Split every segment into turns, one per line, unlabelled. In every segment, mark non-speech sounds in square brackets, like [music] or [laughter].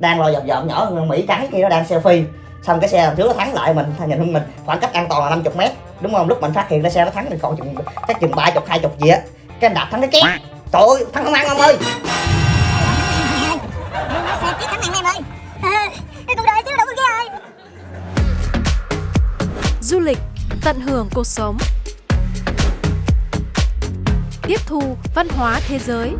đang lo dập dập nhỏ hơn mỹ trắng kia nó đang selfie. Xong cái xe đằng trước nó thắng lại mình nhìn hơn mình khoảng cách an toàn là 50 mét. Đúng không? Lúc mình phát hiện ra xe nó thắng thì còn chừng chắc chừng ba chục hai chục gì á. Cái anh đạp thắng cái két. Trời ơi thắng không ăn ông ơi.
Du lịch, tận hưởng cuộc sống. Tiếp thu văn hóa thế giới.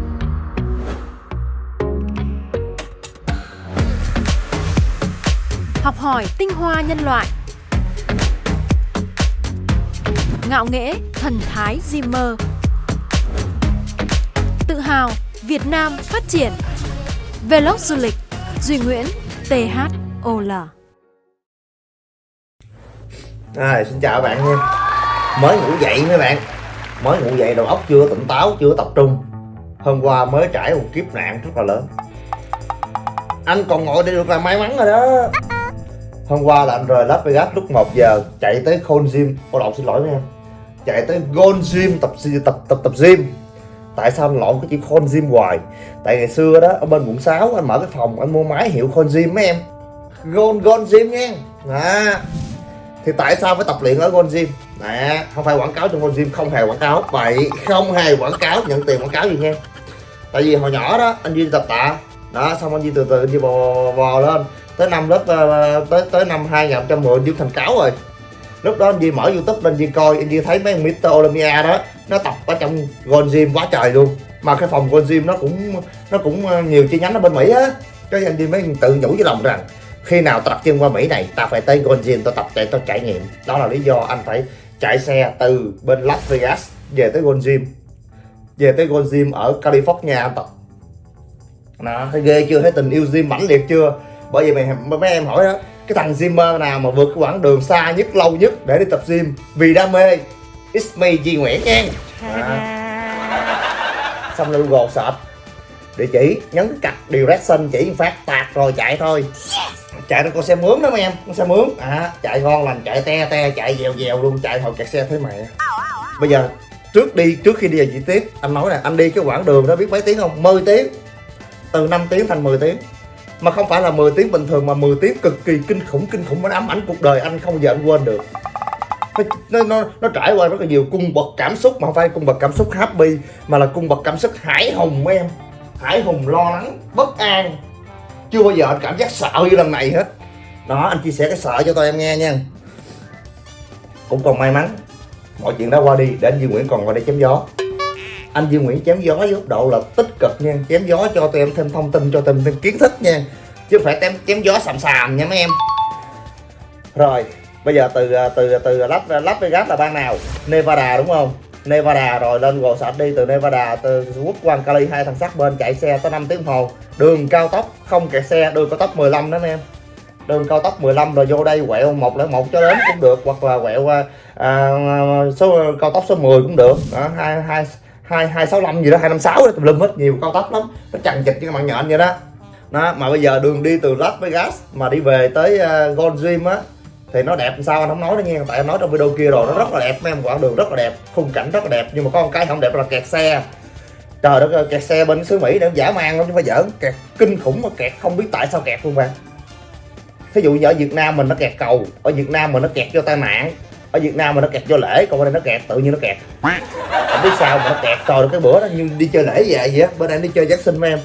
Học hỏi tinh hoa nhân loại. Ngạo nghễ thần thái Zimmer. Tự hào Việt Nam phát triển. Vlog du lịch Duy Nguyễn THOL
À, xin chào các bạn nha. Mới ngủ dậy mấy bạn. Mới ngủ dậy đầu óc chưa tỉnh táo, chưa tập trung. Hôm qua mới trải một kiếp nạn rất là lớn. Anh còn ngồi đây được là may mắn rồi đó. Hôm qua là anh rời Las Vegas lúc 1 giờ Chạy tới Gold Gym. Cô lộn xin lỗi nha, em Chạy tới Gold Gym tập tập tập tập gym. Tại sao anh lộn cái chữ Gold Gym hoài? Tại ngày xưa đó ở bên quận 6 anh mở cái phòng anh mua máy hiệu Gold Gym mấy em. Gold Gold Gym nha. À, thì tại sao phải tập luyện ở Gold Gym? Nè không phải quảng cáo trong Gold Gym không hề quảng cáo. Vậy không hề quảng cáo nhận tiền quảng cáo gì nha. Tại vì hồi nhỏ đó anh Duy tập tạ. Đó xong anh Duy từ từ anh Duy bò, bò lên tới năm lớp ờ, tới tới năm 2010 anh Duy thành cáo rồi. Lúc đó anh Duy mở youtube lên Duy coi, anh Duy thấy mấy ông Mr. Olympia đó, nó tập ở trong Gold Gym quá trời luôn. Mà cái phòng Gold Gym nó cũng nó cũng ờ, nhiều chi nhánh ở bên Mỹ á. Cái anh Duy mới tự nhủ với lòng rằng, khi nào tập chân qua Mỹ này ta phải tới Gold Gym tôi tập chạy tôi trải nghiệm. Đó là lý do anh phải chạy xe từ bên Las Vegas về tới Gold Gym. Về tới Gold Gym ở California anh tập. Đó thấy ghê chưa? Thấy tình yêu gym mãnh liệt chưa? Bởi vì mày mấy em hỏi đó cái thằng gymmer nào mà vượt cái quãng đường xa nhất lâu nhất để đi tập gym? Vì đam mê. It's me Duy Nguyễn nha xong lên Google search. Địa chỉ nhấn cặp direction chỉ phát tạt rồi chạy thôi. Chạy nó con xe mướn đó mấy em con xe mướn. À chạy ngon lành chạy te te chạy dèo dèo luôn chạy hồi kẹt xe thấy mẹ bây giờ trước đi trước khi đi vào chi tiết anh nói nè anh đi cái quãng đường đó biết mấy tiếng không? 10 tiếng. Từ 5 tiếng thành 10 tiếng mà không phải là 10 tiếng bình thường mà 10 tiếng cực kỳ kinh khủng kinh khủng nó ám ảnh cuộc đời anh không giờ anh quên được. Nó, nó, nó trải qua rất là nhiều cung bậc cảm xúc mà không phải cung bậc cảm xúc happy mà là cung bậc cảm xúc hải hùng em. Hải hùng lo lắng bất an. Chưa bao giờ anh cảm giác sợ như lần này hết. Đó anh chia sẻ cái sợ cho tôi em nghe nha. Cũng còn may mắn mọi chuyện đã qua đi để anh Duy Nguyễn còn qua đây chém gió anh Dương Nguyễn chém gió với góc độ là tích cực nha. Chém gió cho tụi em thêm thông tin cho tụi em thêm kiến thức nha. Chứ không phải chém, chém gió sàm sàm nha mấy em. Rồi bây giờ từ à, từ à, từ à, Las Las Vegas là bang nào? Nevada đúng không? Nevada rồi lên gồ sạch đi từ Nevada từ quốc quan Cali hai thằng sát bên chạy xe tới 5 tiếng hồ. Đường cao tốc không kẹt xe đường cao tốc 15 đó anh em. Đường cao tốc 15 rồi vô đây quẹo 101 cho đến cũng được hoặc là quẹo à, số cao tốc số 10 cũng được. Đó, hai hai hai hai sáu năm gì đó hai năm sáu tùm lum hết nhiều cao tốc lắm. Nó chằng chịt cái bạn nhện vậy đó. Đó mà bây giờ đường đi từ Las Vegas mà đi về tới ờ, uh, Gold Gym á thì nó đẹp sao anh không nói đó nha. Tại anh nói trong video kia rồi nó rất là đẹp mấy em quãng đường rất là đẹp khung cảnh rất là đẹp nhưng mà có một cái không đẹp là kẹt xe. Trời đất ơi kẹt xe bên xứ mỹ để giả mang lắm chứ phải giỡn. Kẹt kinh khủng mà kẹt không biết tại sao kẹt luôn bạn thí dụ như ở việt nam mình nó kẹt cầu ở việt nam mình nó kẹt do tai nạn ở việt nam mà nó kẹt do lễ còn bên đây nó kẹt tự nhiên nó kẹt. Không biết sao mà nó kẹt trời cái bữa đó như đi chơi lễ về vậy á. Bên đây đi chơi giáng sinh em.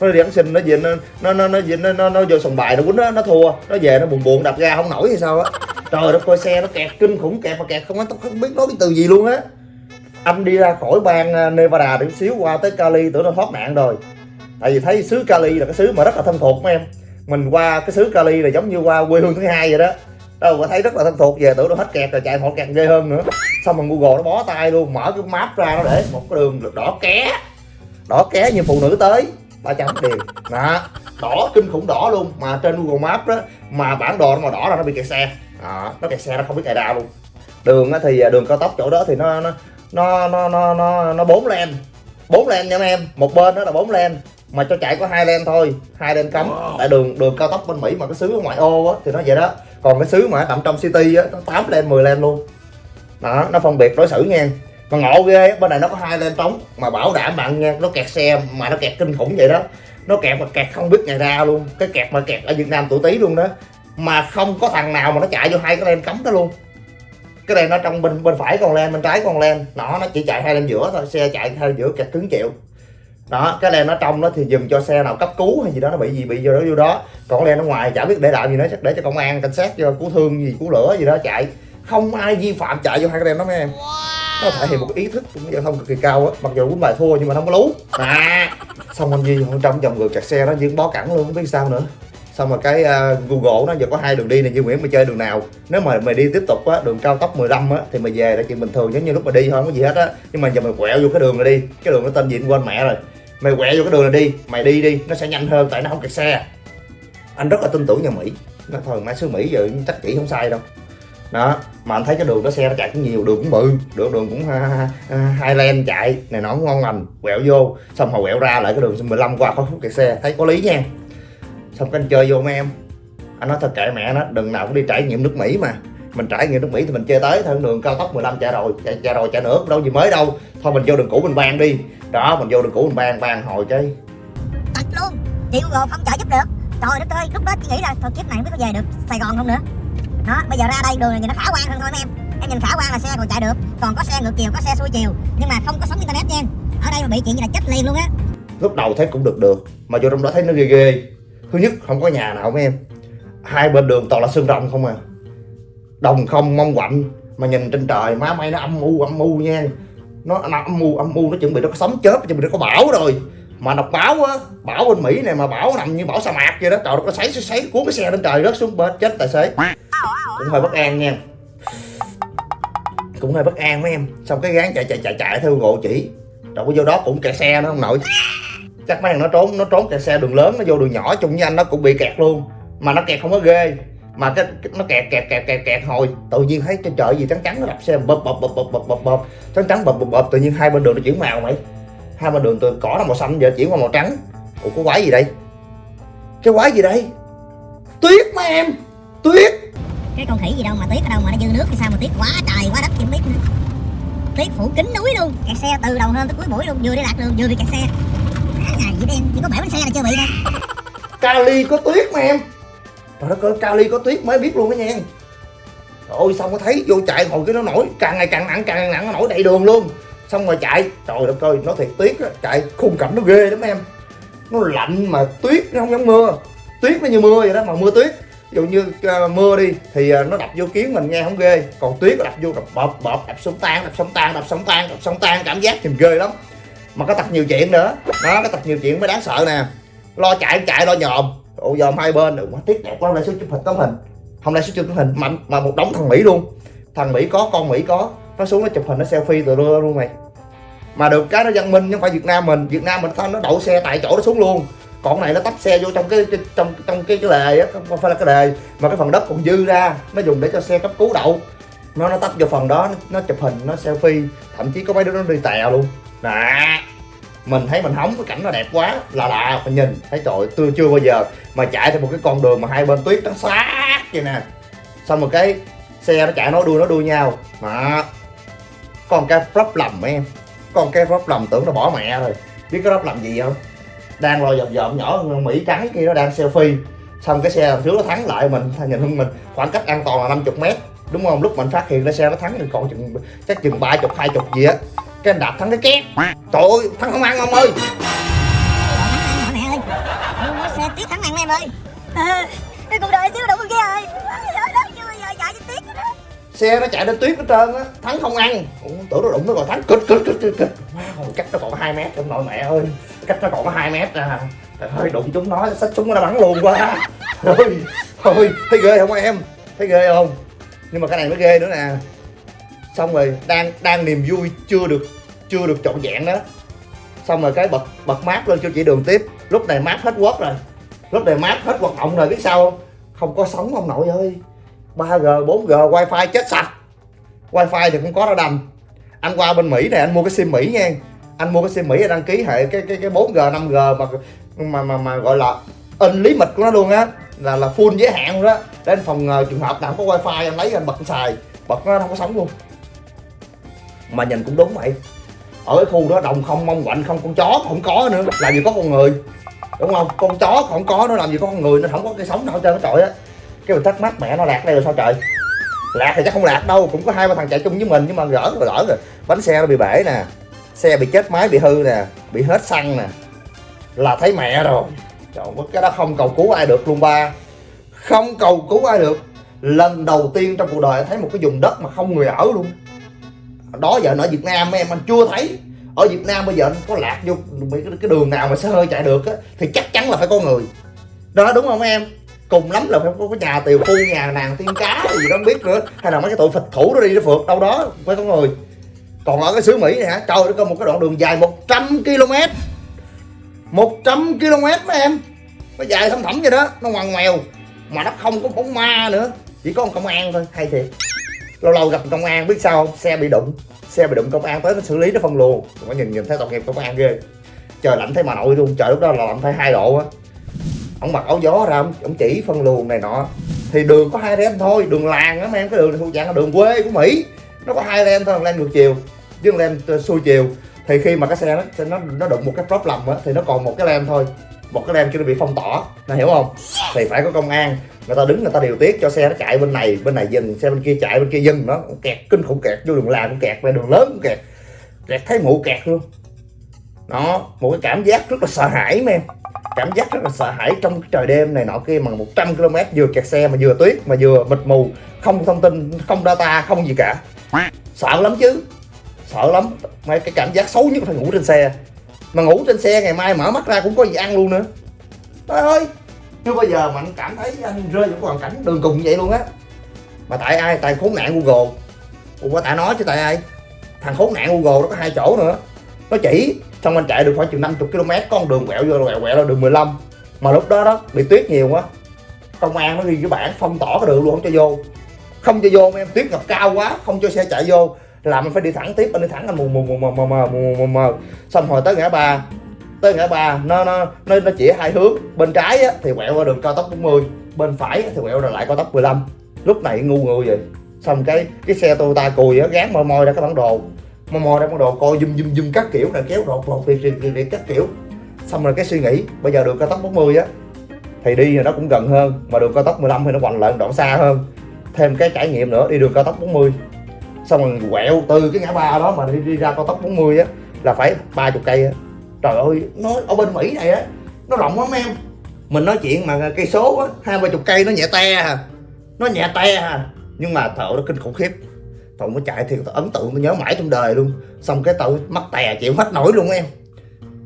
Nó đi giáng sinh nó về nó nó nó nó nó, nó, nó vô sòng bài nó quýnh nó, nó thua. Nó về nó buồn buồn đập ra không nổi hay sao á. Trời đất coi xe nó kẹt kinh khủng kẹt mà kẹt không không biết nói cái từ gì luôn á. Anh đi ra khỏi bang à, Nevada để xíu qua tới Cali tưởng nó thoát nạn rồi. Tại vì thấy xứ Cali là cái xứ mà rất là thân thuộc mấy em. Mình qua cái xứ Cali là giống như qua quê hương thứ hai vậy đó đâu mà thấy rất là thân thuộc về tưởng nó hết kẹt rồi chạy họ kẹt ghê hơn nữa. Xong rồi Google nó bó tay luôn mở cái map ra nó để một cái đường đỏ ké. Đỏ ké như phụ nữ tới ba trăm tiền. Đó đỏ kinh khủng đỏ luôn mà trên Google Maps đó mà bản đồ nó mà đỏ là nó bị kẹt xe. Đó, nó kẹt xe nó không biết chạy ra luôn. Đường thì à, đường cao tốc chỗ đó thì nó nó nó nó nó nó nó bốn lane. Bốn lane nha em một bên đó là bốn lane mà cho chạy có hai lane thôi hai lane cấm tại đường đường cao tốc bên mỹ mà cái xứ ngoại ô á thì nó vậy đó còn cái xứ mà nằm trong city á, nó tám lên 10 lên luôn. Đó, nó phân biệt đối xử nha. Mà ngộ ghê bên này nó có hai lên trống, mà bảo đảm bạn nha, nó kẹt xe mà nó kẹt kinh khủng vậy đó. Nó kẹt mà kẹt không biết ngày ra luôn, cái kẹt mà kẹt ở việt nam tuổi tí luôn đó. Mà không có thằng nào mà nó chạy vô hai cái len cấm đó luôn. Cái này nó trong bên bên phải còn len bên trái còn len nó nó chỉ chạy hai lên giữa thôi, xe chạy hai lên giữa kẹt cứng chịu đó cái len nó trong nó thì dùm cho xe nào cấp cứu hay gì đó nó bị gì bị vô đó vô đó. Còn len nó ngoài chả biết để làm gì nữa chắc để cho công an cảnh sát cho cứu thương gì cứu lửa gì đó chạy. Không ai vi phạm chạy vô hai cái len đó mấy em. Nó thể hiện một ý thức cũng giao thông cực kỳ cao á. Mặc dù quýnh bài thua nhưng mà nó không có lú. À xong anh Duy trong vòng người kẹt xe nó diễn bó cẳng luôn không biết sao nữa. Xong rồi cái uh, Google nó giờ có hai đường đi này Duy Nguyễn mày chơi đường nào? Nếu mà mày đi tiếp tục á đường cao tốc 15 á thì mày về là chuyện bình thường giống như lúc mà đi thôi không có gì hết á. Nhưng mà giờ mày quẹo vô cái đường này đi. Cái đường nó tên gì quên mẹ rồi mày quẹo vô cái đường này đi, mày đi đi, nó sẽ nhanh hơn tại nó không kẹt xe. Anh rất là tin tưởng nhà Mỹ. Nó thôi mai xứ Mỹ giờ chắc chỉ không sai đâu. Đó, mà anh thấy cái đường đó xe nó chạy cũng nhiều, đường cũng bự đường đường cũng hai len chạy, này nó ngon lành. Quẹo vô, xong hồi quẹo ra lại cái đường 15 qua khỏi phút kẹt xe. Thấy có lý nha. Xong cái anh chơi vô mấy em. Anh nói thật kệ mẹ nó, đừng nào cũng đi trải nghiệm nước Mỹ mà mình trải nghiệm nước Mỹ thì mình chơi tới theo đường cao tốc 15 chạy rồi chạy, chạy rồi chạy nữa đâu gì mới đâu. Thôi mình vô đường cũ mình ban đi. Đó mình vô đường cũ mình ban ban hồi cái
tật luôn chị Google không trợ giúp được. Trời đất ơi lúc đó chị nghĩ là thôi kiếp này không biết có về được Sài Gòn không nữa. Đó bây giờ ra đây đường này nhìn nó khả quan hơn thôi em. Em nhìn khả quan là xe còn chạy được. Còn có xe ngược chiều có xe xuôi chiều nhưng mà không có sóng internet nha. Ở đây mà bị chuyện gì là chết liền luôn á.
Lúc đầu thấy cũng được được. Mà vô trong đó thấy nó ghê ghê. Thứ nhất không có nhà nào mấy em. Hai bên đường toàn là sương rồng không à đồng không mong quạnh. Mà nhìn trên trời má may nó âm u âm u nha. Nó, nó âm u âm u nó chuẩn bị nó có sấm chớp chuẩn bị nó có bão rồi. Mà đọc báo á bão bên mỹ này mà bão nằm như bão sa mạc vậy đó. Trời nó sấy sấy cuốn cái xe lên trời rớt xuống bên chết tài xế. Cũng hơi bất an nha cũng hơi bất an mấy em. Xong cái gán chạy chạy chạy chạy theo gộ chỉ. Rồi vô đó cũng kẹt xe nó không nội. Chắc mấy thằng nó trốn nó trốn kẹt xe đường lớn nó vô đường nhỏ chung với anh nó cũng bị kẹt luôn. Mà nó kẹt không có ghê mà cái, cái nó kẹt kẹt kẹt kẹt kẹt hồi. Tự nhiên thấy trên trời gì trắng trắng nó đập xe bập bập bập bập bập bập bập trắng trắng bập bập bập tự nhiên hai bên đường nó chuyển màu mày. Hai bên đường từ cỏ nó màu xanh giờ chuyển qua màu trắng. Ủa có quái gì đây? Cái quái gì đây? Tuyết mấy em! Tuyết!
Cái con khỉ gì đâu mà tuyết ở đâu mà nó dư nước thì sao mà tuyết quá trời quá đất không biết nữa. Tuyết phủ kính núi luôn. Kẹt xe từ đầu hơn tới cuối buổi luôn vừa đi lạc đường vừa bị kẹt xe. Cả ngày vậy đen chỉ có bể bánh xe là chưa bị thôi
Cali có tuyết mà em Trời đất ơi Cali có tuyết mới biết luôn đó nha. Ôi xong có thấy vô chạy ngồi cái nó nổi càng ngày càng nặng càng ngày nặng nó nổi đầy đường luôn. Xong rồi chạy trời đất ơi nó thiệt tuyết á chạy khung cảnh nó ghê lắm em. Nó lạnh mà tuyết nó không giống mưa. Tuyết nó như mưa vậy đó mà mưa tuyết. Ví dụ như uh, mưa đi thì uh, nó đập vô kiến mình nghe không ghê. Còn tuyết nó đập vô đập bọp bọp đập sống tan đập sống tan đập sống tan đập sống tan cảm giác nhìn ghê lắm. Mà có tập nhiều chuyện nữa. Đó có tập nhiều chuyện mới đáng sợ nè. Lo chạy chạy lo nhòm ô dòm hai bên được quá tiếc đẹp quá hôm nay số chụp hình tấm hình. Hôm nay số chụp tấm hình mạnh mà một đống thằng mỹ luôn. Thằng mỹ có con mỹ có. Nó xuống nó chụp hình nó selfie từ luôn luôn mày. Mà được cái nó văn minh nhưng phải việt nam mình. Việt nam mình nó đậu xe tại chỗ nó xuống luôn. Còn này nó tấp xe vô trong cái, cái trong trong cái cái lề á không phải là cái lề. Mà cái phần đất còn dư ra nó dùng để cho xe cấp cứu đậu. Nó nó tấp vô phần đó nó, nó chụp hình nó selfie. Thậm chí có mấy đứa nó đi tèo luôn. Nè mình thấy mình hóng cái cảnh nó đẹp quá, là lạ mình nhìn, thấy trời tôi chưa bao giờ mà chạy theo một cái con đường mà hai bên tuyết trắng xóa vậy nè. Xong rồi cái xe nó chạy, nó đuôi nó đuôi nhau. Mà còn cái rắp lầm em con cái rắp lầm tưởng nó bỏ mẹ rồi. Biết cái rắp lầm gì không? Đang lo dòm dòm nhỏ mỹ trắng kia nó đang selfie. Xong cái xe đằng trước nó thắng lại mình nhìn hơn mình, khoảng cách an toàn là 50 mét, đúng không? Lúc mình phát hiện ra xe nó thắng thì còn chừng, chắc chừng ba chục, hai chục gì á cái anh đạp thắng cái két trời ơi thắng không ăn ông ơi
mẹ ơi mua xe tiếc thắng ăn em ơi cái cuộc đời xíu đủ kia rồi
xe nó chạy lên tuyết hết trơn á thắng không ăn Ủa, tưởng nó đụng nó còn thắng kịch kịch kịch kịch kịch wow, cách nó còn có hai mét trong nội mẹ ơi cách nó còn có hai mét à trời ơi đụng chúng nó xách súng nó bắn luôn quá thôi thôi thấy ghê không em thấy ghê không nhưng mà cái này mới ghê nữa nè xong rồi đang đang niềm vui chưa được chưa được trọn vẹn đó. Xong rồi cái bật bật mát lên cho chị đường tiếp. Lúc này mát hết quất rồi. Lúc này mát hết hoạt động rồi biết sao không? Không có sóng ông nội ơi. 3G 4G wifi chết sạch. Wifi thì không có ra đầm. Anh qua bên Mỹ này anh mua cái sim Mỹ nha. Anh mua cái sim Mỹ đăng ký hệ cái cái cái 4G 5G mà mà mà, mà gọi là in lý mịch của nó luôn á. Là là full giới hạn luôn đó. Đến phòng uh, trường hợp nào có wifi anh lấy anh bật anh xài. Bật nó không có sóng luôn mà nhìn cũng đúng vậy. Ở cái khu đó đồng không mong quạnh không con chó không có nữa. Làm gì có con người. Đúng không? Con chó không có nó làm gì có con người nó không có cái sống nào trên trơn nó á. Cái mình thắc mắc mẹ nó lạc đây rồi sao trời? Lạc thì chắc không lạc đâu cũng có hai ba thằng chạy chung với mình nhưng mà gỡ rồi gỡ rồi. Bánh xe nó bị bể nè xe bị chết máy bị hư nè bị hết xăng nè. Là thấy mẹ rồi. Trời ơi, cái đó không cầu cứu ai được luôn ba. Không cầu cứu ai được. Lần đầu tiên trong cuộc đời thấy một cái vùng đất mà không người ở luôn đó giờ ở Việt Nam em anh chưa thấy. Ở Việt Nam bây giờ anh có lạc vô cái, đường nào mà xe hơi chạy được á thì chắc chắn là phải có người. Đó đúng không em? Cùng lắm là phải có nhà tiều phu nhà nàng tiên cá gì đó không biết nữa. Hay là mấy cái tụi phịch thủ nó đi nó phượt đâu đó phải có người. Còn ở cái xứ Mỹ này hả? Trời nó có một cái đoạn đường dài 100 km 100 km mấy em. Nó dài thâm thẳm vậy đó nó ngoằn ngoèo. Mà nó không có bóng ma nữa chỉ có một công an thôi hay thiệt lâu lâu gặp công an biết sao không? Xe bị đụng. Xe bị đụng công an tới nó xử lý nó phân luồng. Có nhìn nhìn thấy tội nghiệp công an ghê. Trời lạnh thấy mà nội luôn. Trời lúc đó là lạnh phải hai độ á. Ông mặc áo gió ra ông, ông chỉ phân luồng này nọ. Thì đường có hai lane thôi. Đường làng á mấy em cái đường này thuộc dạng là đường quê của mỹ. Nó có hai lane thôi lane ngược chiều với lane ờ, xuôi chiều. Thì khi mà cái xe nó nó nó đụng một cái problem á thì nó còn một cái lane thôi. Một cái lane kia nó bị phong tỏa. Nó hiểu không? Thì phải có công an người ta đứng, người ta điều tiết cho xe nó chạy bên này bên này dừng, xe bên kia chạy, bên kia dừng, nó kẹt, kinh khủng kẹt, vô đường làng cũng kẹt, về đường lớn cũng kẹt. Kẹt thấy mụ kẹt luôn. Đó một cái cảm giác rất là sợ hãi mấy em. Cảm giác rất là sợ hãi trong cái trời đêm này nọ kia mà 100 km vừa kẹt xe mà vừa tuyết, mà vừa mịt mù, không thông tin, không data, không gì cả. Sợ lắm chứ. Sợ lắm. Mấy cái cảm giác xấu nhất là phải ngủ trên xe. Mà ngủ trên xe ngày mai mở mắt ra cũng có gì ăn luôn nữa. Trời ơi chưa bao giờ mà anh cảm thấy anh rơi vào hoàn cảnh đường cùng vậy luôn á. Mà tại ai? Tại khốn nạn google. Ủa, tại nói chứ tại ai? Thằng khốn nạn google nó có hai chỗ nữa. Nó chỉ xong anh chạy được khoảng chừng 50 km con đường quẹo vô quẹo quẹo là đường 15 mà lúc đó đó, bị tuyết nhiều quá. Công an nó ghi cái bản phong tỏa cái đường luôn, không cho vô. Không cho vô, em tuyết ngập cao quá, không cho xe chạy vô. Làm mình phải đi thẳng tiếp, anh đi thẳng anh mù mù mù mù mù mù mù mù mù. Xong hồi tới ngã ba tới ngã ba nó nó nó nó chỉ hai hướng. Bên trái á, thì quẹo qua đường cao tốc 40 bên phải á, thì quẹo lại cao tốc 15 lúc này ngu người vậy. Xong cái cái xe Toyota cùi á gán môi môi ra cái bản đồ. Môi môi ra bản đồ coi zoom zoom zoom các kiểu là kéo rột rột việc việc việc các kiểu. Xong rồi cái suy nghĩ bây giờ đường cao tốc 40 á thì đi thì nó cũng gần hơn mà đường cao tốc 15 thì nó quành lại đoạn xa hơn. Thêm cái trải nghiệm nữa đi đường cao tốc 40 xong rồi quẹo từ cái ngã ba đó mà đi, đi ra cao tốc 40 á là phải ba chục cây á trời ơi, nó ở bên mỹ này á, nó rộng lắm em. Mình nói chuyện mà cây số á hai ba chục cây nó nhẹ te à. Nó nhẹ te à. Nhưng mà thợ nó kinh khủng khiếp. Tụi nó chạy thì ấn tượng tôi nhớ mãi trong đời luôn. Xong cái tao mắc tè chịu hết nổi luôn em.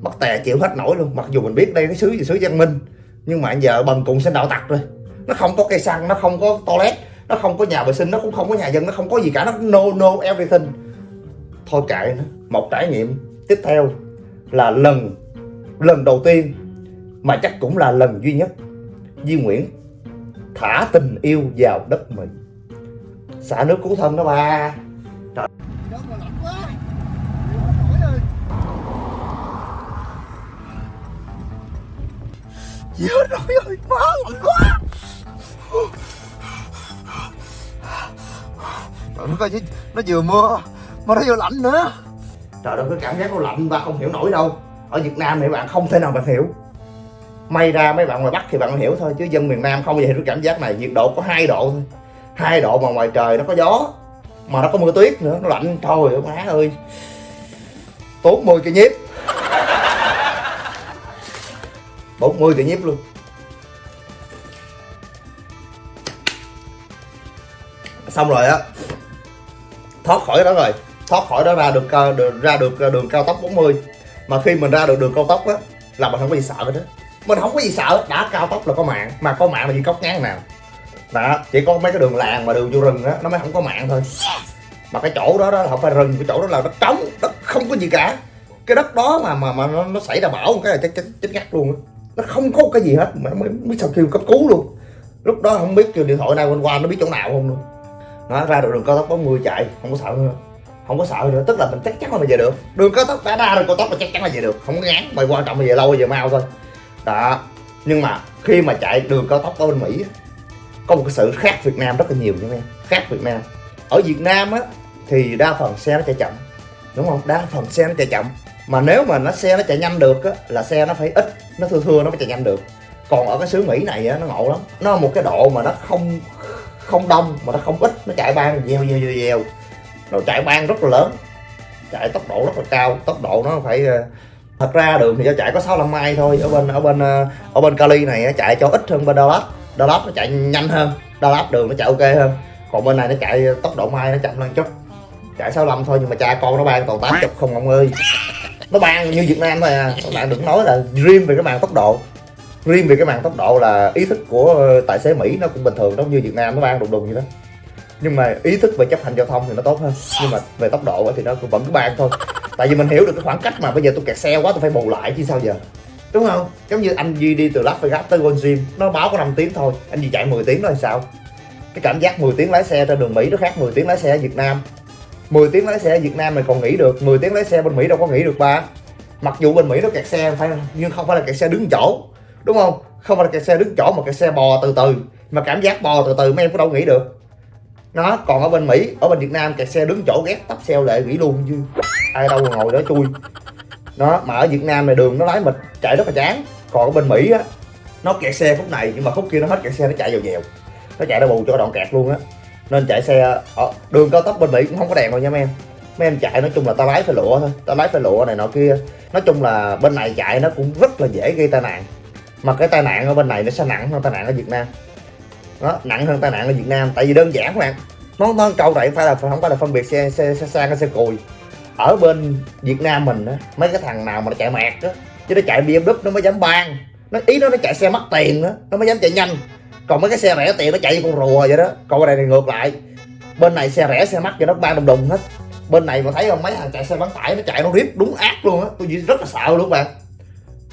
Mắc tè chịu hết nổi luôn. Mặc dù mình biết đây cái xứ gì xứ văn minh, nhưng mà giờ bần cùng sinh đạo tặc rồi. Nó không có cây xăng, nó không có toilet, nó không có nhà vệ sinh, nó cũng không có nhà dân, nó không có gì cả, nó no no everything. Thôi kệ nó, một trải nghiệm tiếp theo là lần lần đầu tiên mà chắc cũng là lần duy nhất Duy Nguyễn thả tình yêu vào đất mình. Xả nước cứu thân đó ba Trời. Trời ơi ơi, má lạnh quá. Trời nó coi chứ, nó vừa mưa mà nó vừa lạnh nữa. Trời ơi cái cảm giác nó lạnh và không hiểu nổi đâu. Ở Việt Nam thì bạn không thể nào bạn hiểu. May ra mấy bạn ngoài Bắc thì bạn hiểu thôi Chứ dân miền Nam không bao hiểu cái cảm giác này. Nhiệt độ có hai độ thôi. Hai độ mà ngoài trời nó có gió Mà nó có mưa tuyết nữa, nó lạnh. Thôi má ơi. Tốn 10 cái nhiếp 40 [laughs] cái nhiếp luôn. Xong rồi á Thoát khỏi đó rồi thoát khỏi đó ra được, ờ, được ra được ờ, đường cao tốc 40 mà khi mình ra được đường cao tốc á là mình không có gì sợ hết đó mình không có gì sợ đã cao tốc là có mạng mà có mạng là gì cốc ngán nào. Đó chỉ có mấy cái đường làng mà đường vô rừng á nó mới không có mạng thôi. Mà cái chỗ đó đó không phải rừng cái chỗ đó là đất trống đất không có gì cả. Cái đất đó mà mà mà nó, nó xảy ra bão một cái là chết chết chết ngắt luôn á. Nó không có cái gì hết mà mới mới biết sao kêu cấp cứu luôn. Lúc đó không biết kêu điện thoại nào quanh qua nó biết chỗ nào không luôn nó ra được đường cao tốc 40 chạy không có sợ nữa không có sợ nữa, tức là mình chắc chắn là mình về được. Đường cao tốc đã ra đường cao tốc là chắc chắn là về được. Không có ngán mày quan trọng là về lâu về mau thôi. Đó. Nhưng mà khi mà chạy đường cao tốc ở bên mỹ có một cái sự khác việt nam rất là nhiều nha em. Khác việt nam. Ở việt nam á, thì đa phần xe nó chạy chậm. Đúng không? Đa phần xe nó chạy chậm. Mà nếu mà nó xe nó chạy nhanh được á, là xe nó phải ít, nó thưa thưa nó mới chạy nhanh được. Còn ở cái xứ mỹ này á, nó ngộ lắm. Nó một cái độ mà nó không không đông, mà nó không ít, nó chạy ban dèo dèo dèo rồi nó chạy ban rất là lớn chạy tốc độ rất là cao, tốc độ nó phải ờ, thật ra đường thì chạy có 65 mai thôi, ở bên ở bên ờ, ở bên Cali này chạy cho ít hơn bên Dallas Dallas nó chạy nhanh hơn Dallas đường nó chạy ok hơn, còn bên này nó chạy tốc độ mai nó chậm hơn chút. Chạy 65 thôi nhưng mà cha con nó ban toàn 80 không ông ơi. Nó ban như Việt Nam thôi à các bạn đừng nói là riêng về cái màn tốc độ. Riêng về cái màn tốc độ là ý thức của tài xế Mỹ nó cũng bình thường giống như Việt Nam nó ban đùng đùng vậy đó nhưng mà ý thức về chấp hành giao thông thì nó tốt hơn. Nhưng mà về tốc độ thì nó cũng vẫn cứ bàn thôi. Tại vì mình hiểu được cái khoảng cách mà bây giờ tôi kẹt xe quá tôi phải bù lại chứ sao giờ? Đúng không? Giống như anh Duy đi từ Las Vegas tới Gold Gym nó báo có 5 tiếng thôi. Anh Duy chạy 10 tiếng đó thì sao? Cái cảm giác 10 tiếng lái xe trên đường Mỹ nó khác 10 tiếng lái xe ở Việt Nam. 10 tiếng lái xe ở Việt Nam mình còn nghỉ được. 10 tiếng lái xe bên Mỹ đâu có nghỉ được ba. Mặc dù bên Mỹ nó kẹt xe phải nhưng không phải là kẹt xe đứng chỗ. Đúng không? Không phải là kẹt xe đứng chỗ mà kẹt xe bò từ từ. Mà cảm giác bò từ từ mấy em có đâu nghỉ được nó còn ở bên Mỹ, ở bên Việt Nam kẹt xe đứng chỗ ghét tắp xeo lệ nghỉ luôn chứ ai đâu mà ngồi đó chui. Nó mà ở Việt Nam này đường nó lái mịch chạy rất là chán. Còn ở bên Mỹ á, nó kẹt xe khúc này, nhưng mà khúc kia nó hết kẹt xe, nó chạy dèo dèo. Nó chạy nó bù cho đoạn kẹt luôn á. Nên chạy xe ở đường cao tốc bên Mỹ cũng không có đèn đâu nha mấy em. Mấy em chạy nói chung là ta lái phải lụa thôi ta lái phải lụa này nọ kia. Nói chung là bên này chạy nó cũng rất là dễ gây tai nạn. Mà cái tai nạn ở bên này nó sẽ nặng hơn tai nạn ở Việt Nam đó, nặng hơn tai nạn ở Việt Nam. Tại vì đơn giản các bạn món món câu này phải là không phải là phân biệt xe xe xe sang xe cùi. Ở bên Việt Nam mình á, mấy cái thằng nào mà nó chạy mẹt á, chứ nó chạy BMW nó mới dám ban nó, ý nó nó chạy xe mắc tiền đó nó mới dám chạy nhanh. Còn mấy cái xe rẻ tiền nó chạy như con rùa vậy đó. Còn bên này thì ngược lại. Bên này xe rẻ, xe mắc cho nó ban đùng đùng hết. Bên này mà thấy không, mấy thằng chạy xe bán tải, nó chạy nó rip đúng ác luôn á. Tôi rất là sợ luôn các bạn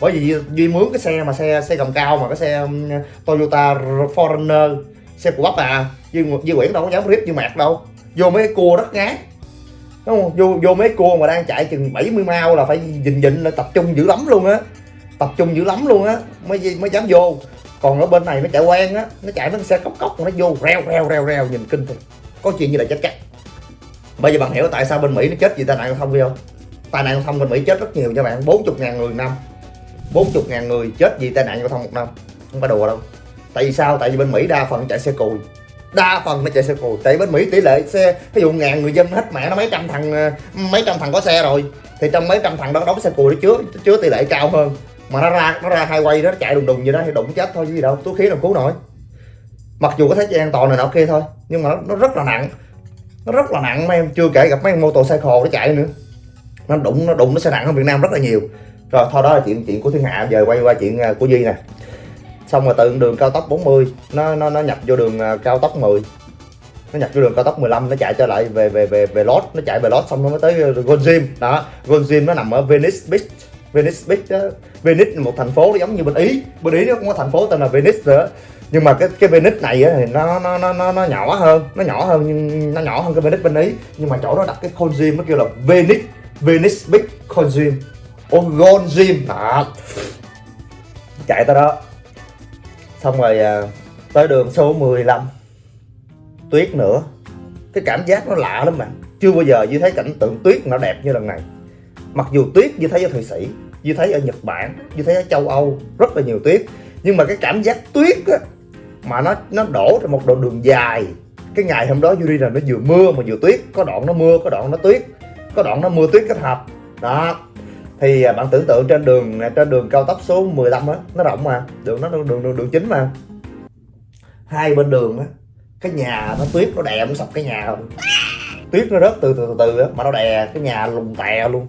bởi vì duy mướn cái xe mà xe xe gầm cao mà cái xe um, Toyota Foreigner xe của bắp à. Duy, duy Nguyễn đâu có dám rip như mạc đâu. Vô mấy cái cua đất ngán. Đúng không? Vô vô mấy cua mà đang chạy chừng 70 mau là phải dình dịnh là tập trung dữ lắm luôn á. Tập trung dữ lắm luôn á mới mới dám vô. Còn ở bên này nó chạy quen á nó chạy với xe cốc cốc nó vô reo reo reo reo nhìn kinh thôi có chuyện như là chết chắc. Bây giờ bạn hiểu tại sao bên mỹ nó chết vì tai nạn giao thông không? Tai nạn giao thông bên mỹ chết rất nhiều cho bạn 40 ngàn người năm. 40 ngàn người chết vì tai nạn giao thông một năm. Không phải đùa đâu. Tại vì sao? Tại vì bên mỹ đa phần chạy xe cùi. Đa phần nó chạy xe cùi. Tại bên mỹ tỷ lệ xe ví dụ ngàn người dân hết mẹ nó mấy trăm thằng ờ, mấy trăm thằng có xe rồi. Thì trong mấy trăm thằng đó đóng xe cùi nó chứa chứa tỷ lệ cao hơn. Mà nó ra nó ra hai quay đó nó chạy đùng đùng như đó thì đụng chết thôi chứ gì đâu. Túi khí nào cứu nổi. Mặc dù có thấy an toàn này nọ kia thôi nhưng mà nó, nó rất là nặng. Nó rất là nặng mấy em chưa kể gặp mấy mô tô xe khổ nó chạy nữa. Nó đụng nó đụng nó sẽ nặng hơn Việt Nam rất là nhiều rồi thôi đó là chuyện chuyện của thiên hạ giờ quay qua chuyện à, của duy nè. Xong rồi từ đường cao tốc 40 nó nó nó nhập vô đường à, cao tốc 10 nó nhập vô đường cao tốc 15 nó chạy trở lại về về về về lót. Nó chạy về lót xong nó mới tới à, Gold Gym đó Gold Gym nó nằm ở Venice Beach. Venice Beach đó. Venice là một thành phố giống như bên Ý. Bên Ý nó cũng có thành phố tên là Venice nữa. Nhưng mà cái cái Venice này á, thì nó nó nó nó nó nhỏ hơn. Nó nhỏ hơn nhưng nó nhỏ hơn cái Venice bên Ý. Nhưng mà chỗ đó đặt cái Gold Gym nó kêu là Venice Venice Beach Gold Gym Ôi Gold Gym à. chạy tới đó. Xong rồi à, tới đường số 15 tuyết nữa. Cái cảm giác nó lạ lắm bạn chưa bao giờ như thấy cảnh tượng tuyết nó đẹp như lần này. Mặc dù tuyết như thấy ở thụy sĩ như thấy ở nhật bản như thấy ở châu âu rất là nhiều tuyết. Nhưng mà cái cảm giác tuyết á, mà nó nó đổ trên một đoạn đường dài. Cái ngày hôm đó Yuri là nó vừa mưa mà vừa tuyết. Có đoạn nó mưa có đoạn nó tuyết. Có đoạn nó mưa tuyết kết hợp. Đó thì à, bạn tưởng tượng trên đường à, trên đường cao tốc số 15 á nó rộng mà đường nó đường đường đường, đường chính mà. Hai bên đường á cái nhà nó tuyết nó đè nó sập cái nhà rồi tuyết nó rớt từ từ từ từ á mà nó đè cái nhà lùng tè luôn.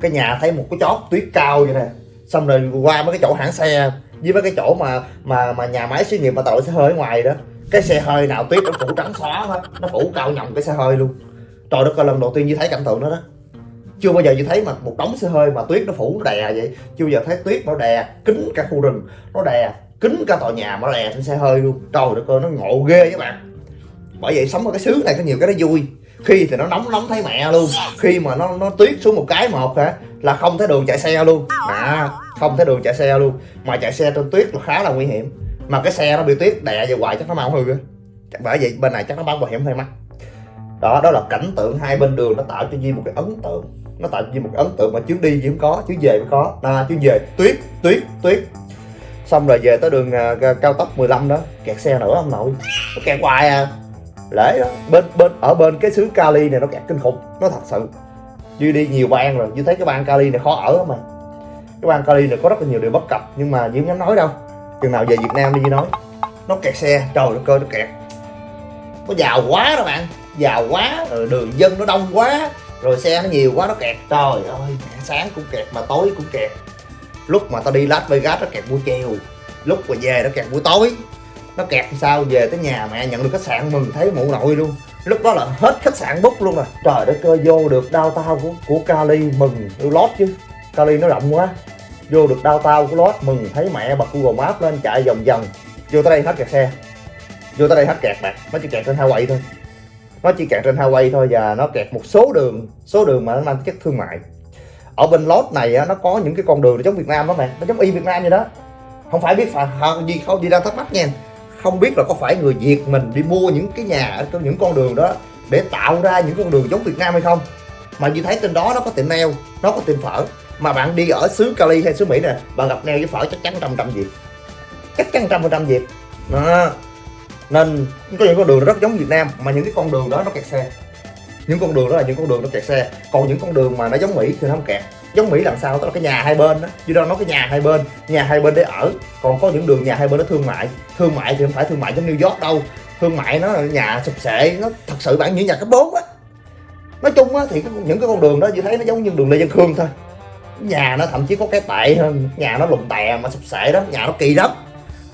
Cái nhà thấy một cái chót tuyết cao vậy nè. Xong rồi qua mấy cái chỗ hãng xe với mấy cái chỗ mà mà mà nhà máy xí nghiệp mà tội xe hơi ở ngoài đó cái xe hơi nào tuyết nó phủ trắng xóa hết nó phủ cao nhồng cái xe hơi luôn. Trời đất ơi lần đầu tiên như thấy cảnh tượng đó đó chưa bao giờ như thấy mà một đống xe hơi mà tuyết nó phủ nó đè vậy. Chưa bao giờ thấy tuyết nó đè kính cả khu rừng nó đè kính cả tòa nhà mà nó đè trên xe hơi luôn. Trời đất ơi, nó ngộ ghê các bạn. Bởi vậy sống ở cái xứ này có nhiều cái nó vui. Khi thì nó nóng nóng thấy mẹ luôn. Khi mà nó nó tuyết xuống một cái một hả, là không thấy đường chạy xe luôn. À không thấy đường chạy xe luôn. Mà chạy xe trên tuyết là khá là nguy hiểm. Mà cái xe nó bị tuyết đè về hoài chắc nó mau hư á. Bởi vậy bên này chắc nó bán bảo hiểm hơi mắc đó đó là cảnh tượng hai bên đường nó tạo cho Duy một cái ấn tượng nó tạo như một ấn tượng mà chuyến đi gì không có chuyến về mới có. À, chuyến về tuyết tuyết tuyết. Xong rồi về tới đường à, cao tốc 15 đó. Kẹt xe nữa ông nội. Nó kẹt hoài à. Lễ đó. Bên bên ở bên cái xứ Cali này nó kẹt kinh khủng. Nó thật sự. Như đi nhiều bang rồi. Như thấy cái bang Cali này khó ở lắm mà. Cái bang Cali này có rất là nhiều điều bất cập nhưng mà diễm không dám nói đâu. Chừng nào về Việt Nam đi Duy nói. Nó kẹt xe. Trời đất cơ nó kẹt. Nó giàu quá đó bạn. Giàu quá. Rồi đường dân nó đông quá rồi xe nó nhiều quá, nó kẹt. Trời ơi, sáng cũng kẹt mà tối cũng kẹt. Lúc mà tao đi Las Vegas nó kẹt buổi chiều, lúc mà về nó kẹt buổi tối. Nó kẹt sao, về tới nhà mẹ nhận được khách sạn mừng thấy mụ nội luôn. Lúc đó là hết khách sạn bút luôn rồi. Trời đất ơi, vô được đau tao của của Cali mừng. Tôi lót chứ. Cali nó rộng quá. Vô được đau tao của lót mừng thấy mẹ bật Google Maps lên chạy vòng vòng. Vô tới đây hết kẹt xe. Vô tới đây hết kẹt bạn. Nó chỉ kẹt trên hai quậy thôi nó chỉ kẹt trên highway thôi và nó kẹt một số đường số đường mà nó mang chất thương mại. Ở bên lót này nó có những cái con đường giống Việt Nam đó mẹ nó giống y Việt Nam vậy đó. Không phải biết phải gì không gì đang thắc mắc nha. Không biết là có phải người Việt mình đi mua những cái nhà ở những con đường đó để tạo ra những con đường giống Việt Nam hay không. Mà như thấy trên đó nó có tiệm nail, nó có tiệm phở. Mà bạn đi ở xứ Cali hay xứ Mỹ nè, bạn gặp nail với phở chắc chắn trăm trăm Việt. Chắc chắn trăm phần trăm Việt. Đó nên có những con đường rất giống Việt Nam, mà những cái con đường đó nó kẹt xe. Những con đường đó là những con đường nó kẹt xe. Còn những con đường mà nó giống Mỹ thì nó không kẹt. Giống Mỹ làm sao? Đó là cái nhà hai bên đó, chứ đâu nói cái nhà hai bên. Nhà hai bên để ở. Còn có những đường nhà hai bên nó thương mại. Thương mại thì không phải thương mại giống New York đâu. Thương mại nó là nhà sụp sệ nó thật sự bạn như nhà cấp 4 á. Nói chung á thì những cái con đường đó chỉ thấy nó giống như đường Lê Văn Khương thôi. Nhà nó thậm chí có cái tệ hơn, nhà nó lùng tè mà sụp sệ đó, nhà nó kỳ lắm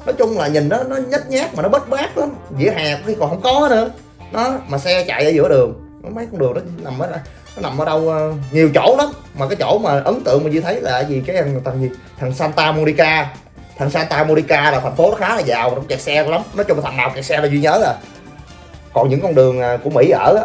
nói chung là nhìn nó nó nhếch nhác mà nó bết bát lắm. Vỉa hè khi còn không có nữa. Nó, mà xe chạy ở giữa đường mấy con đường đó nằm ở nó nằm ở đâu ờ, nhiều chỗ lắm. Mà cái chỗ mà ấn tượng mà chỉ thấy là gì? Cái thằng thằng gì? Thằng Santa Monica. Thằng Santa Monica là thành phố nó khá là giàu, nó kẹt xe lắm. Nói chung là thằng nào kẹt xe là duy nhớ à còn những con đường ờ, của Mỹ ở á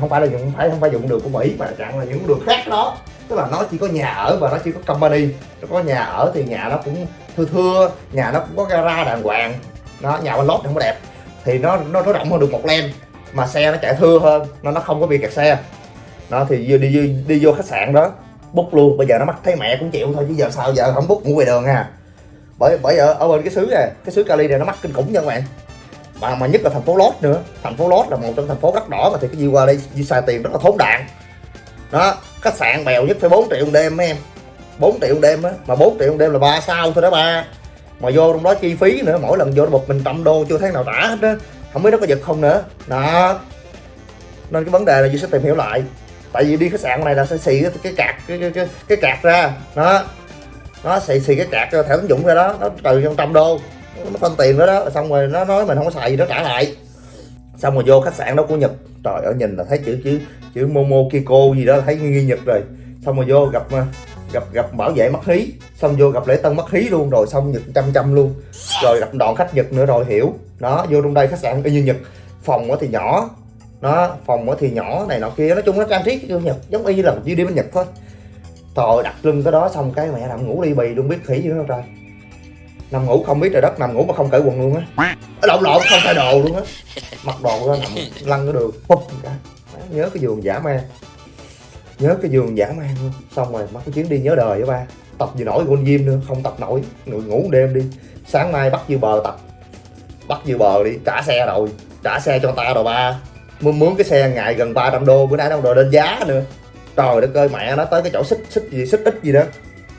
không phải là không phải không phải dùng đường của Mỹ mà chẳng là những đường khác đó. Tức là nó chỉ có nhà ở và nó chỉ có company. Nó có nhà ở thì nhà nó cũng thưa thưa nhà nó cũng có gara đàng hoàng. Nó nhà bên lót không có đẹp. Thì nó nó nó rộng hơn được một len mà xe nó chạy thưa hơn nó nó không có bị kẹt xe. Nó thì đi, đi, đi, đi vô khách sạn đó bút luôn. Bây giờ nó mắc thấy mẹ cũng chịu thôi chứ giờ sao giờ không bút ngủ ngoài đường à. Bởi bởi giờ ở bên cái xứ này cái xứ Cali này nó mắc kinh khủng nha các bạn. Mà mà nhất là thành phố Lót nữa. Thành phố Lót là một trong thành phố đất đỏ mà thì cái gì qua đây đi xài tiền rất là thốn đạn. Đó khách sạn bèo nhất phải 4 triệu một đêm mấy em. 4 triệu đêm á mà 4 triệu đêm là ba sao thôi đó ba. Mà vô trong đó chi phí nữa mỗi lần vô nó một mình trăm đô chưa thấy nào trả hết á không biết nó có giật không nữa. Đó. Nên cái vấn đề là duy sẽ tìm hiểu lại. Tại vì đi khách sạn này là sẽ xì cái, cái cạc cái, cái, cái, cái cạc ra. Đó. Nó xì xì cái cạc cho thẻ tín dụng ra đó nó từ trong trăm đô nó phân tiền nữa đó xong rồi nó nói mình không có xài gì nó trả lại. Xong rồi vô khách sạn đó của nhật trời ơi nhìn là thấy chữ chữ chữ momo kiko gì đó thấy nghi nhật rồi. Xong rồi vô gặp à, gặp gặp bảo vệ mất hí, xong vô gặp lễ tân mất hí luôn, rồi xong nhật chăm chăm luôn. Rồi gặp đoàn khách nhật nữa rồi, hiểu. Đó, vô trong đây khách sạn y như nhật. Phòng thì nhỏ. Nó phòng thì nhỏ, này nọ kia. Nói chung nó trang trí kiểu nhật, giống y như là đi đi bên nhật thôi. Trời đặt lưng cái đó, xong cái mẹ nằm ngủ đi bì luôn, biết khỉ gì không trời nằm ngủ không biết trời đất, nằm ngủ mà không cởi quần luôn á. Lộn lộn, không thay đồ luôn á. Mặc đồ ra nằm lăn cái đường, bụp cả nhớ cái giường giả man nhớ cái giường giả man luôn. Xong rồi mất cái chuyến đi nhớ đời với ba. Tập gì nổi gôn diêm nữa, không tập nổi. Người ngủ đêm đi. Sáng mai bắt dư bờ tập. Bắt dư bờ đi, trả xe rồi. Trả xe cho ta rồi ba. Muốn mướn cái xe ngày gần 300 đô, bữa nay đâu rồi lên giá nữa. Trời đất ơi, mẹ nó tới cái chỗ xích xích gì, xích ít gì đó.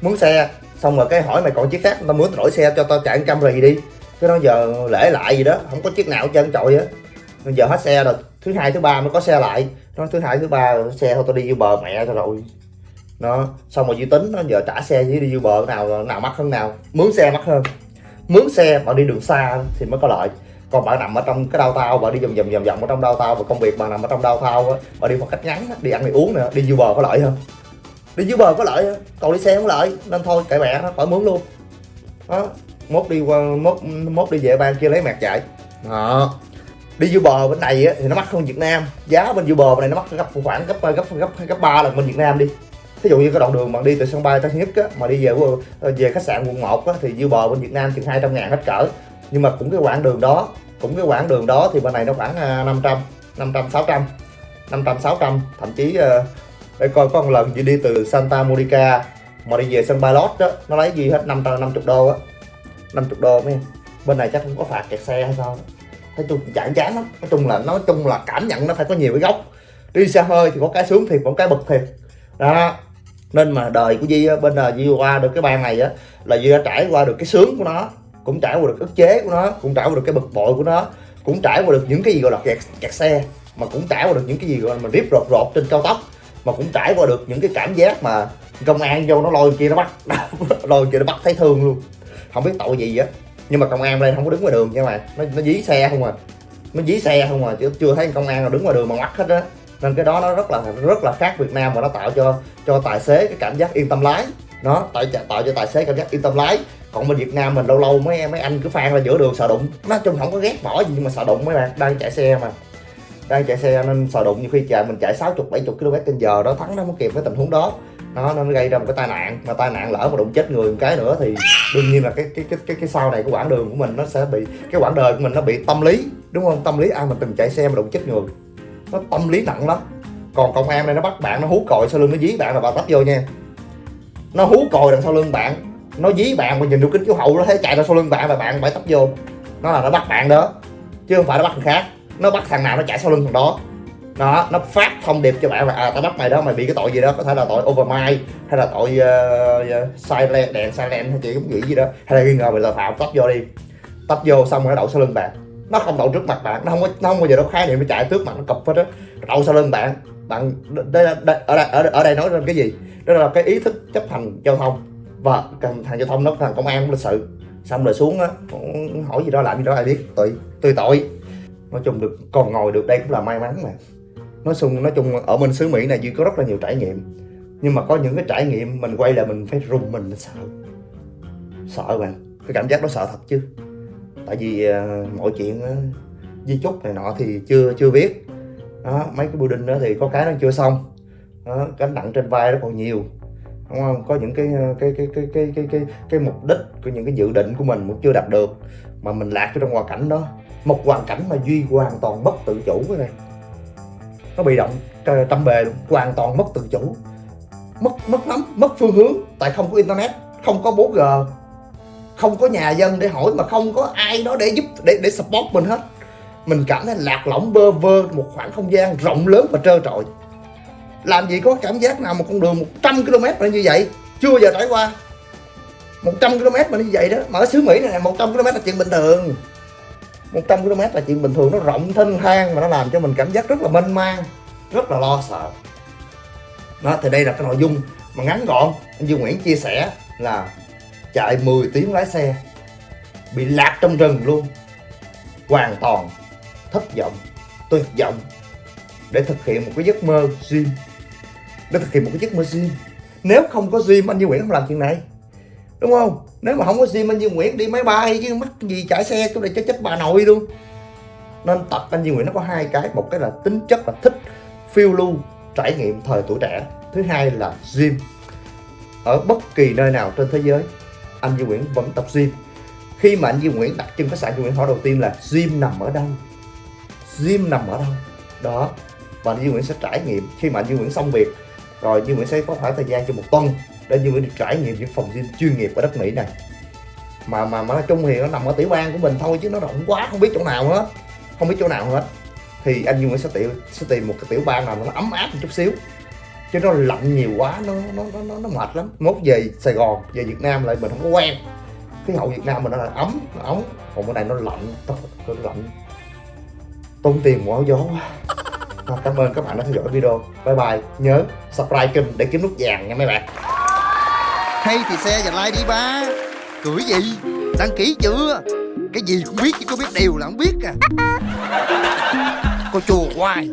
Mướn xe. Xong rồi cái hỏi mày còn chiếc khác tao mướn đổi xe cho tao chạy trăm rì đi. Cái đó giờ lễ lại gì đó, không có chiếc nào hết trơn trội á giờ hết xe rồi. Thứ hai, thứ ba mới có xe lại nó thứ hai, thứ ba, xe thôi, tao đi vô bờ mẹ, tao rồi nó, xong rồi dư tính nó giờ trả xe với đi vô bờ nào nào mắc hơn nào. Mướn xe mắc hơn. Mướn xe mà đi đường xa thì mới có lợi. Còn bạn nằm ở trong cái đau tao bạn đi vòng vòng vòng vòng ở trong đau tao và công việc bạn nằm ở trong đau tao á bạn đi một cách ngắn, đi ăn, đi uống nữa, đi vô bờ có lợi hơn. Đi dưới bờ có lợi còn đi xe không lợi, nên thôi, kệ mẹ nó, khỏi mướn luôn. Đó, mốt đi qua, mốt mốt đi về ban kia lấy mẹt chạy. Đó đi dưới bờ bên này á, thì nó mắc hơn Việt Nam. Giá bên dưới bờ bên này nó mắc gấp khoảng gấp gấp gấp gấp ba lần bên Việt Nam đi. Thí dụ như cái đoạn đường mà đi từ sân bay Tân Nhất á, mà đi về về khách sạn quận 1 á, thì dư bờ bên Việt Nam chừng 200 ngàn hết cỡ. Nhưng mà cũng cái quãng đường đó cũng cái quãng đường đó thì bên này nó khoảng 500 500 600 500 600 thậm chí ờ, để coi có một lần chị đi từ Santa Monica mà đi về sân bay Los đó nó lấy gì hết 550 đô á. 50 đô mấy em bên này chắc không có phạt kẹt xe hay sao đó nói chung chán chán lắm. Nói chung là nói chung là cảm nhận nó phải có nhiều cái góc. Đi xe hơi thì có cái sướng thiệt có cái bực thiệt. Đó. Nên mà đời của Di bên đời Di qua được cái ban này á là Di đã trải qua được cái sướng của nó cũng trải qua được ức chế của nó cũng trải qua được cái bực bội của nó cũng trải qua được những cái gì gọi là kẹt, kẹt xe mà cũng trải qua được những cái gì gọi là mình rip rột rột trên cao tốc mà cũng trải qua được những cái cảm giác mà công an vô nó lôi kia nó bắt [laughs] lôi kia nó bắt thấy thương luôn. Không biết tội gì á nhưng mà công an đây không có đứng ngoài đường nha mà nó nó dí xe không à. Nó dí xe không à chứ chưa thấy công an nào đứng ngoài đường mà mắt hết á. Nên cái đó nó rất là rất là khác Việt Nam và nó tạo cho cho tài xế cái cảm giác yên tâm lái. Nó tạo tạo cho tài xế cảm giác yên tâm lái. Còn bên Việt Nam mình lâu lâu mấy mấy anh cứ phan ra giữa đường sợ đụng. Nói chung không có ghét bỏ gì nhưng mà sợ đụng mấy bạn. Đang chạy xe mà. Đang chạy xe nên sợ đụng. Như khi chạy, mình chạy 60 70 km trên giờ đó, thắng nó không kịp cái tình huống đó nó nó gây ra một cái tai nạn. Mà tai nạn lỡ mà đụng chết người một cái nữa thì đương nhiên là cái cái cái cái, cái sau này của quãng đường của mình nó sẽ bị cái quãng đời của mình nó bị tâm lý đúng không? Tâm lý à, ai mà từng chạy xe mà đụng chết người. Nó tâm lý nặng lắm. Còn công an này nó bắt bạn nó hú còi sau lưng nó dí bạn là bà tấp vô nha. Nó hú còi đằng sau lưng bạn. Nó dí bạn mà nhìn được kính chiếu hậu nó thấy chạy ra sau lưng bạn và bạn phải tấp vô. Nó là nó bắt bạn đó chứ không phải nó bắt thằng khác. Nó bắt thằng nào nó chạy sau lưng thằng đó đó nó phát thông điệp cho bạn là à tao bắt mày đó mày bị cái tội gì đó có thể là tội overmind hay là tội uh, uh, silent đèn silent hay chị cũng nghĩ gì đó. Hay là nghi ngờ mày là phạm tấp vô đi. Tấp vô xong rồi nó đậu sau lưng bạn. Nó không đậu trước mặt bạn nó không có nó không bao giờ nó khái niệm nó chạy trước mặt nó cụp hết á. Đậu sau lưng bạn bạn đây, đây, ở đây ở, ở đây nói lên cái gì? Đó là cái ý thức chấp hành giao thông. Và thằng giao thông nó thằng công an lịch sự. Xong rồi xuống á hỏi gì đó làm gì đó ai biết. Tùy tùy tội. Nói chung được còn ngồi được đây cũng là may mắn mà nói chung nói chung ở bên xứ mỹ này duy có rất là nhiều trải nghiệm. Nhưng mà có những cái trải nghiệm mình quay là mình phải rùng mình, sợ. Sợ bạn. Cái cảm giác đó sợ thật chứ. Tại vì uh, mọi chuyện uh, di chúc này nọ thì chưa chưa biết. Đó, mấy cái bưu building đó thì có cái nó chưa xong. Đó, gánh nặng trên vai nó còn nhiều. Đúng không? Có những cái à, cái cái cái cái cái cái, cái mục đích của những cái dự định của mình cũng chưa đạt được mà mình lạc trong hoàn cảnh đó. Một hoàn cảnh mà duy hoàn toàn bất tự chủ cái này nó bị động tâm bề luôn hoàn toàn mất tự chủ. Mất mất lắm mất phương hướng tại không có internet không có 4G không có nhà dân để hỏi mà không có ai đó để giúp để để support mình hết. Mình cảm thấy lạc lõng bơ vơ một khoảng không gian rộng lớn và trơ trọi. Làm gì có cảm giác nào một con đường 100 km là như vậy? Chưa giờ trải qua. 100 km mà như vậy đó mà ở xứ Mỹ này, này 100 km là chuyện bình thường. 100 km là chuyện bình thường, nó rộng thênh thang mà nó làm cho mình cảm giác rất là mênh mang, rất là lo sợ. Đó, thì đây là cái nội dung mà ngắn gọn, anh Dương Nguyễn chia sẻ là chạy 10 tiếng lái xe, bị lạc trong rừng luôn. Hoàn toàn thất vọng, tuyệt vọng để thực hiện một cái giấc mơ dream để thực hiện một cái giấc mơ dream nếu không có dream anh Dương Nguyễn không làm chuyện này đúng không? Nếu mà không có Sim, anh Duy Nguyễn đi máy bay chứ mắc gì chạy xe chỗ này cho chết bà nội luôn. Nên tập, anh Duy Nguyễn nó có hai cái. Một cái là tính chất là thích phiêu lưu, trải nghiệm thời tuổi trẻ. Thứ hai là gym. Ở bất kỳ nơi nào trên thế giới, anh Duy Nguyễn vẫn tập gym. Khi mà anh Duy Nguyễn đặt chân khách sạn Duy Nguyễn hỏi đầu tiên là, gym nằm ở đâu? Gym nằm ở đâu? Đó. Và anh Duy Nguyễn sẽ trải nghiệm. Khi mà anh Duy Nguyễn xong việc, rồi Duy Nguyễn sẽ có khoảng thời gian cho một tuần để như vậy được trải nghiệm những phòng gym chuyên nghiệp ở đất Mỹ này. Mà mà mà nói chung thì nó nằm ở tiểu bang của mình thôi chứ nó rộng quá không biết chỗ nào hết. Không biết chỗ nào hết. Thì anh Dương sẽ tìm sẽ tìm một cái tiểu bang nào nó ấm áp một chút xíu. Chứ nó lạnh nhiều quá nó nó nó nó, mệt lắm. Mốt về Sài Gòn về Việt Nam lại mình không có quen. Khí hậu Việt Nam mình nó là ấm nó ấm. Còn bên này nó lạnh nó lạnh. Tốn tiền mua gió quá. Cảm ơn các bạn đã theo dõi video. Bye bye. Nhớ subscribe kênh để kiếm nút vàng nha mấy bạn
hay thì xe và like đi ba. Cưỡi gì? Đăng ký chưa? Cái gì cũng biết chứ có biết điều là không biết à. [laughs] Cô chùa hoài